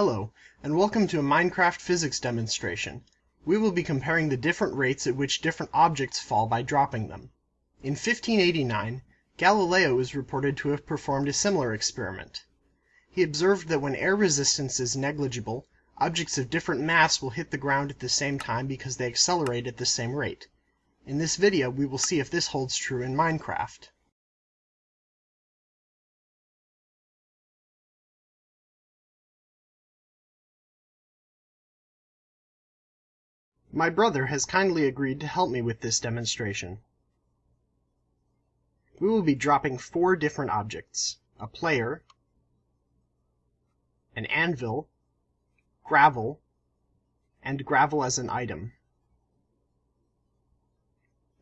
Hello, and welcome to a Minecraft physics demonstration. We will be comparing the different rates at which different objects fall by dropping them. In 1589, Galileo is reported to have performed a similar experiment. He observed that when air resistance is negligible, objects of different mass will hit the ground at the same time because they accelerate at the same rate. In this video we will see if this holds true in Minecraft. My brother has kindly agreed to help me with this demonstration. We will be dropping four different objects: a player, an anvil, gravel, and gravel as an item.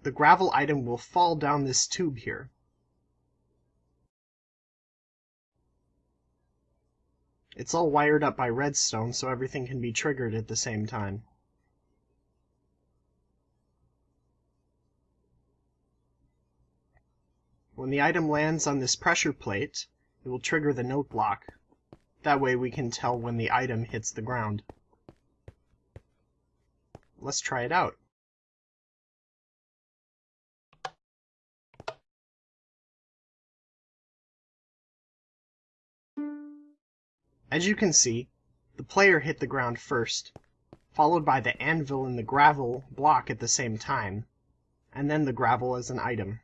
The gravel item will fall down this tube here. It's all wired up by redstone so everything can be triggered at the same time. When the item lands on this pressure plate, it will trigger the note block. That way we can tell when the item hits the ground. Let's try it out. As you can see, the player hit the ground first, followed by the anvil and the gravel block at the same time, and then the gravel as an item.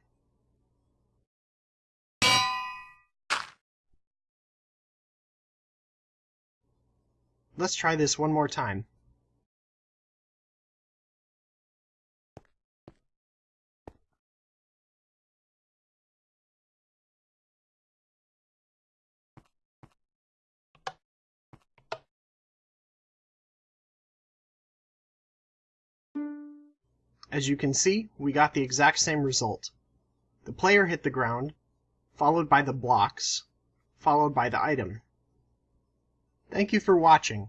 Let's try this one more time. As you can see, we got the exact same result. The player hit the ground, followed by the blocks, followed by the item. Thank you for watching.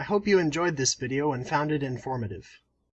I hope you enjoyed this video and found it informative.